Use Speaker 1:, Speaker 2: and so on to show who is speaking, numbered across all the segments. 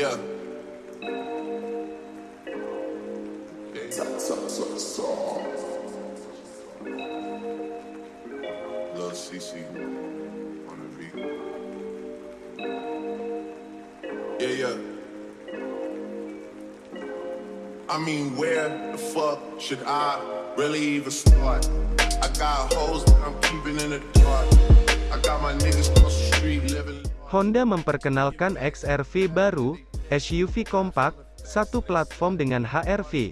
Speaker 1: Yeah. Lil CC on the beat. Yeah, yeah. I mean, where the fuck should I really even start? I got hoes that I'm keeping in the dark. I got my niggas across the street living.
Speaker 2: Honda memperkenalkan XR-V baru, SUV kompak, satu platform dengan HR-V.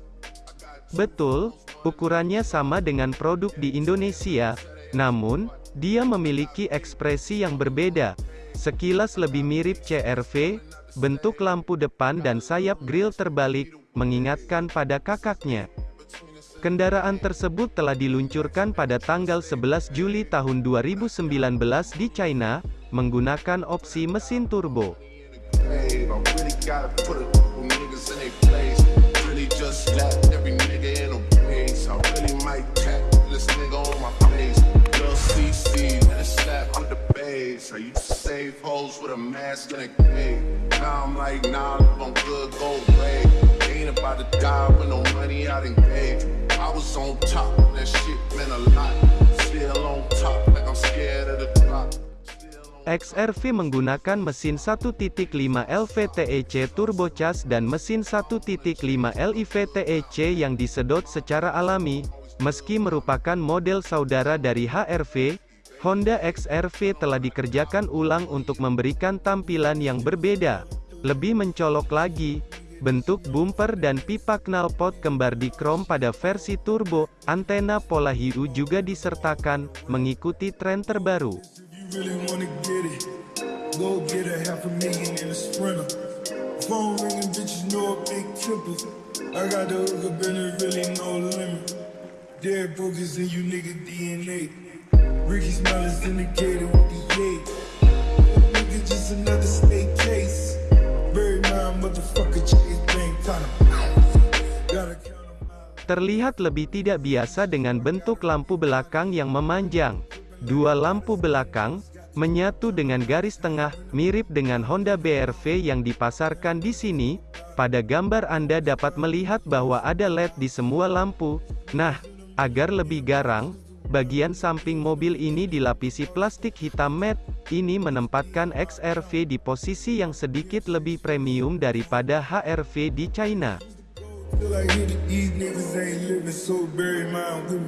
Speaker 2: Betul, ukurannya sama dengan produk di Indonesia, namun, dia memiliki ekspresi yang berbeda. Sekilas lebih mirip CR-V, bentuk lampu depan dan sayap grill terbalik, mengingatkan pada kakaknya. Kendaraan tersebut telah diluncurkan pada tanggal 11 Juli tahun 2019 di China, menggunakan opsi mesin turbo.
Speaker 1: Gotta put a couple niggas in their place. Really just slap every nigga in a place. I really might tap this nigga on my face. Lil CC, let it slap with the bass. I used to save hoes with a mask and a cave. Now I'm like, nah, live on good gold grade. Ain't about to die with no money I done gave. I was on top, that shit meant a lot. Still on top, like I'm scared of the drop.
Speaker 2: XR-V menggunakan mesin 1.5 LVTEC turbocharged dan mesin 1.5 LIVTEC yang disedot secara alami. Meski merupakan model saudara dari HR-V, Honda XR-V telah dikerjakan ulang untuk memberikan tampilan yang berbeda. Lebih mencolok lagi, bentuk bumper dan pipa knalpot kembar di krom pada versi turbo, antena pola hiu juga disertakan, mengikuti tren terbaru.
Speaker 3: Really wanna get it? Go get a half a million in a sprinter. Phone ringing, bitches know a big temper. I got the hook up and there really no limit. Dead brokers in you nigga DNA. Ricky Smile is indicated with the eight. Nigga just another state case. Bury my motherfucker Bank kinda. Gotta.
Speaker 2: Terlihat lebih tidak biasa dengan bentuk lampu belakang yang memanjang. Dua lampu belakang, menyatu dengan garis tengah, mirip dengan Honda BR-V yang dipasarkan di sini. Pada gambar Anda dapat melihat bahwa ada LED di semua lampu. Nah, agar lebih garang, bagian samping mobil ini dilapisi plastik hitam matte. Ini menempatkan XR-V di posisi yang sedikit lebih premium daripada HR-V di China.
Speaker 3: It, these niggas ain't living, so bury mine with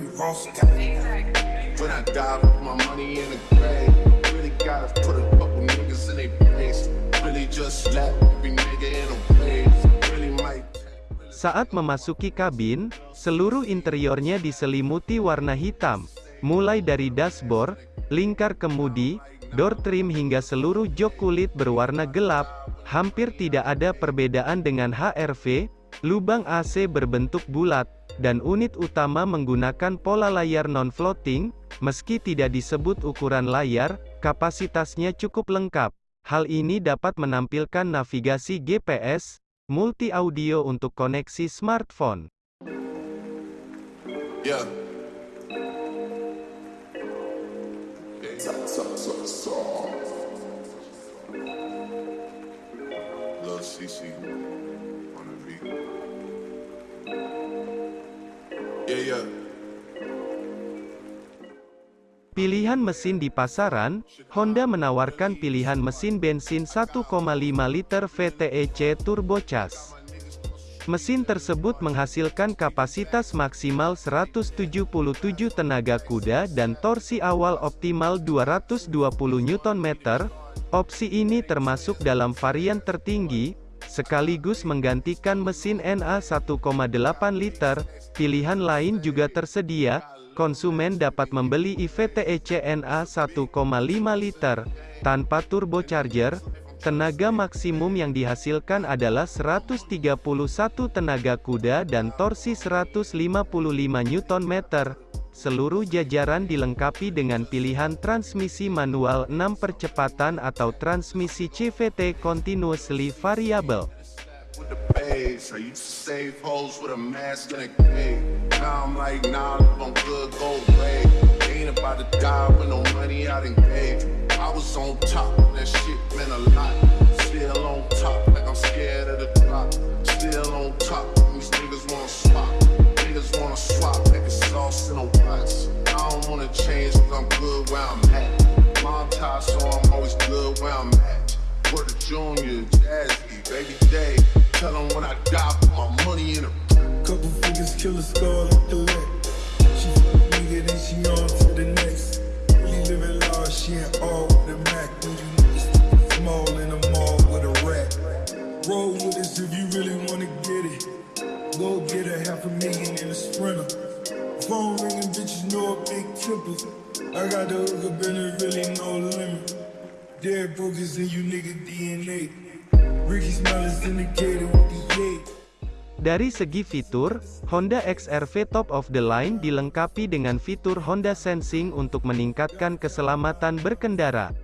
Speaker 3: me.
Speaker 1: When I die, put my money in the grave. Really gotta put a couple niggas in their place. Really just slap every nigga in a place.
Speaker 2: Saat memasuki kabin, seluruh interiornya diselimuti warna hitam. Mulai dari dashboard, lingkar kemudi, door trim hingga seluruh jok kulit berwarna gelap, hampir tidak ada perbedaan dengan HR-V, lubang AC berbentuk bulat, dan unit utama menggunakan pola layar non-floating, meski tidak disebut ukuran layar, kapasitasnya cukup lengkap. Hal ini dapat menampilkan navigasi GPS, multi audio untuk koneksi smartphone.
Speaker 1: Yeah. Yeah, yeah.
Speaker 2: Pilihan mesin di pasaran, Honda menawarkan pilihan mesin bensin 1,5 liter VTEC turbocharged. Mesin tersebut menghasilkan kapasitas maksimal 177 tenaga kuda dan torsi awal optimal 220 Nm. Opsi ini termasuk dalam varian tertinggi, sekaligus menggantikan mesin NA 1,8 liter. Pilihan lain juga tersedia, konsumen dapat membeli IVTEC NA 1,5 liter tanpa turbocharger. Tenaga maksimum yang dihasilkan adalah 131 tenaga kuda dan torsi 155 Nm. Seluruh jajaran dilengkapi dengan pilihan transmisi manual 6 percepatan atau transmisi CVT continuously variable.
Speaker 1: Now I'm like, nah, I'm good, go away. Ain't about to die with no money I didn't pay. I was on top, that shit meant a lot. Still on top, like I'm scared of the drop. Still on top, these niggas wanna swap. Niggas wanna swap, nigga sauce in a
Speaker 3: box. I don't wanna change, cause I'm good where I'm at. Mom tied, so I'm always good where I'm at. Word the Junior, Jazzy, Baby Day. Tell them when I die, put my money in a couple figures, kill a score. Phone ringing, bitches know a big temper. I got the hook up and there really no limit. Dead brokers in you nigga DNA. Ricky indicated with the.
Speaker 2: Dari segi fitur, Honda XR-V top of the line dilengkapi dengan fitur Honda Sensing untuk meningkatkan keselamatan berkendara.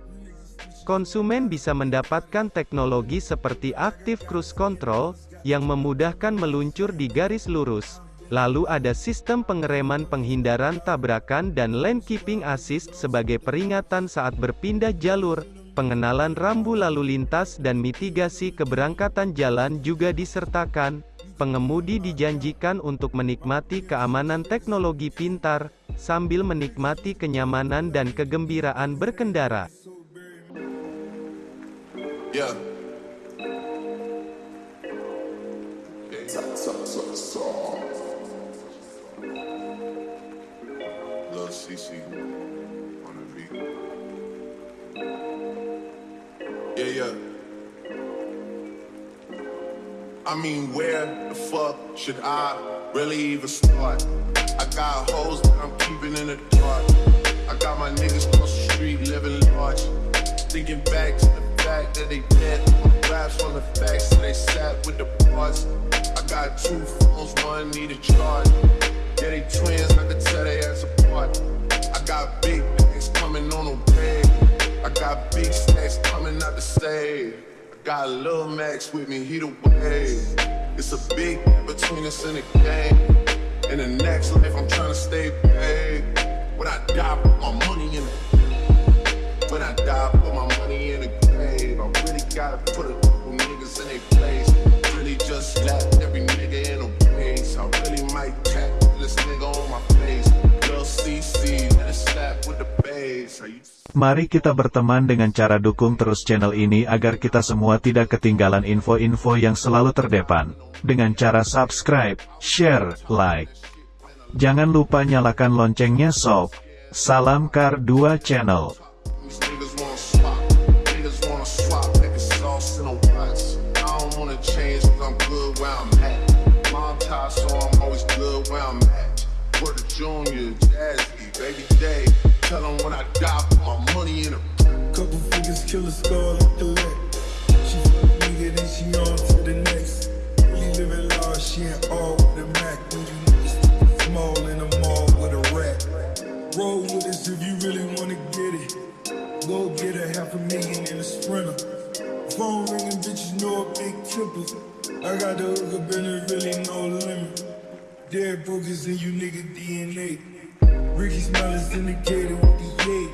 Speaker 2: Konsumen bisa mendapatkan teknologi seperti Active Cruise Control, yang memudahkan meluncur di garis lurus. Lalu ada sistem pengereman penghindaran tabrakan dan lane keeping assist sebagai peringatan saat berpindah jalur, pengenalan rambu lalu lintas dan mitigasi keberangkatan jalan juga disertakan, pengemudi dijanjikan untuk menikmati keamanan teknologi pintar, sambil menikmati kenyamanan dan kegembiraan berkendara.
Speaker 1: Yeah. Lil CC on the beat. Yeah, yeah. I mean, where the fuck should I really even start? I got hoes that I'm keeping in the dark. I got my niggas across the street living large. Thinking back to the fact that they dead. Raps on the facts that they sat with the bars. I got two phones, one need a charge. Yeah, they twins, I could tell they ass apart. I got big things coming on the way. I got big stacks coming out the save. I got Lil Max with me, he the wave. It's a big between us in the game. In the next life, I'm trying to stay paid. When I die, put my money in the When I die, put my money in the grave. I really gotta put a couple niggas in their place. Really just slapped
Speaker 4: Mari kita berteman dengan cara dukung terus channel ini agar kita semua tidak ketinggalan info-info yang selalu terdepan. Dengan cara subscribe, share, like. Jangan lupa nyalakan loncengnya sob. Salam Kar 2 Channel.
Speaker 1: Baby Day. Tell them when I die, put my money in a
Speaker 3: Couple figures, kill a star, look the leg. She nigga, then she on to the next. Really living large, she ain't all with a Mac. When you small in the mall with a rat. Roll with us if you really wanna get it. Go get a half a million in a sprinter. Phone ringing, bitches know a big temper. I got the hook up and there really no limit. Dead brokers in you nigga DNA. Ricky in the indicated with the yay.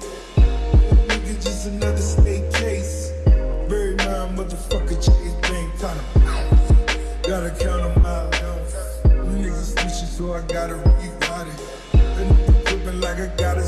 Speaker 3: Nigga, just another state case. Bury my motherfucker, Chase Bank, kinda. Gotta count on my allowance. Niggas snitching, so I gotta rewrite it. And flipping like I gotta